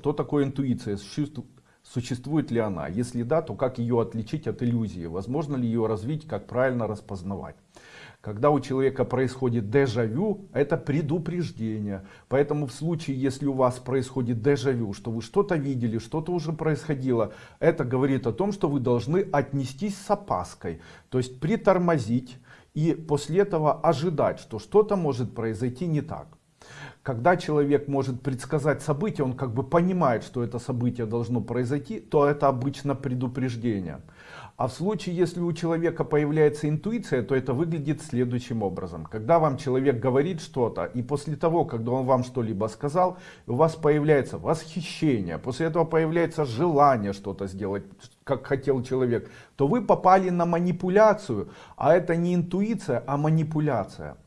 Что такое интуиция? Существу- Существует ли она? Если да, то как ее отличить от иллюзии? Возможно ли ее развить? Как правильно распознавать? Когда у человека происходит дежавю, это предупреждение. Поэтому в случае, если у вас происходит дежавю, что вы что-то видели, что-то уже происходило, это говорит о том, что вы должны отнестись с опаской. То есть притормозить и после этого ожидать, что что-то может произойти не так. Когда человек может предсказать события, он как бы понимает, что это событие должно произойти, то это обычно предупреждение. А в случае, если у человека появляется интуиция, то это выглядит следующим образом. Когда вам человек говорит что-то, и после того, когда он вам что-либо сказал, у вас появляется восхищение, после этого появляется желание что-то сделать, как хотел человек, то вы попали на манипуляцию, а это не интуиция, а манипуляция.